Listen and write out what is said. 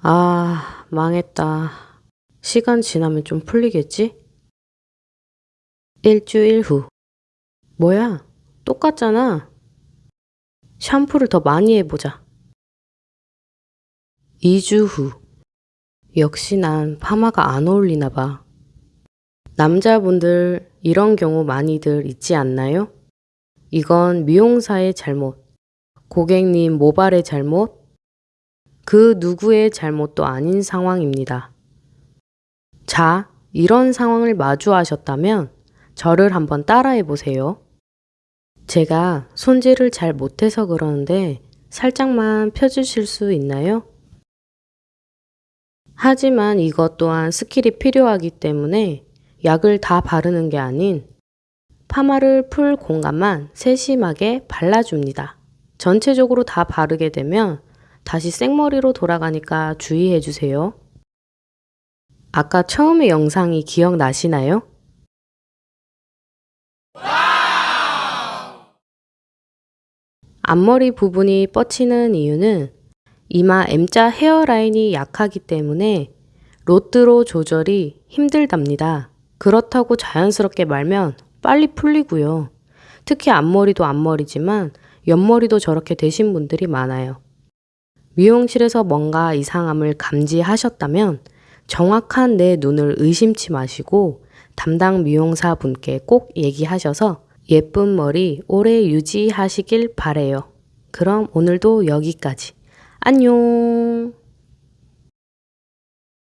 아, 망했다. 시간 지나면 좀 풀리겠지? 일주일 후. 뭐야? 똑같잖아. 샴푸를 더 많이 해보자. 2주 후. 역시 난 파마가 안 어울리나 봐. 남자분들 이런 경우 많이들 있지 않나요? 이건 미용사의 잘못, 고객님 모발의 잘못, 그 누구의 잘못도 아닌 상황입니다. 자, 이런 상황을 마주하셨다면 저를 한번 따라해 보세요. 제가 손질을 잘 못해서 그러는데 살짝만 펴주실 수 있나요? 하지만 이것 또한 스킬이 필요하기 때문에 약을 다 바르는 게 아닌 파마를 풀 공간만 세심하게 발라줍니다. 전체적으로 다 바르게 되면 다시 생머리로 돌아가니까 주의해 주세요. 아까 처음의 영상이 기억나시나요? 앞머리 부분이 뻗치는 이유는 이마 M자 헤어라인이 약하기 때문에 로드로 조절이 힘들답니다. 그렇다고 자연스럽게 말면 빨리 풀리고요. 특히 앞머리도 앞머리지만 옆머리도 저렇게 되신 분들이 많아요. 미용실에서 뭔가 이상함을 감지하셨다면 정확한 내 눈을 의심치 마시고 담당 미용사 분께 꼭 얘기하셔서 예쁜 머리 오래 유지하시길 바래요. 그럼 오늘도 여기까지. 안녕!